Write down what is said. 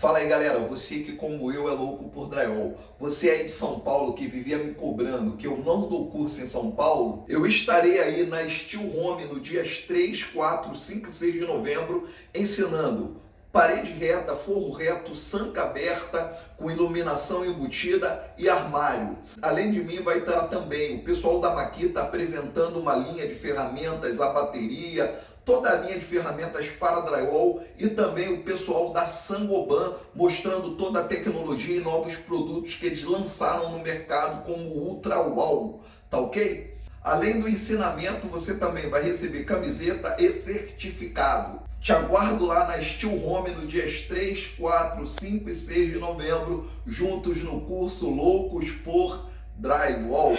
Fala aí galera, você que como eu é louco por drywall, você aí de São Paulo que vivia me cobrando que eu não dou curso em São Paulo, eu estarei aí na Steel Home no dias 3, 4, 5 e 6 de novembro ensinando parede reta, forro reto, sanca aberta, com iluminação embutida e armário. Além de mim vai estar também o pessoal da Maquita apresentando uma linha de ferramentas, a bateria, toda a linha de ferramentas para drywall e também o pessoal da Sangoban mostrando toda a tecnologia e novos produtos que eles lançaram no mercado como o Ultra Wall, tá ok? Além do ensinamento, você também vai receber camiseta e certificado. Te aguardo lá na Steel Home no dias 3, 4, 5 e 6 de novembro, juntos no curso Loucos por Drywall.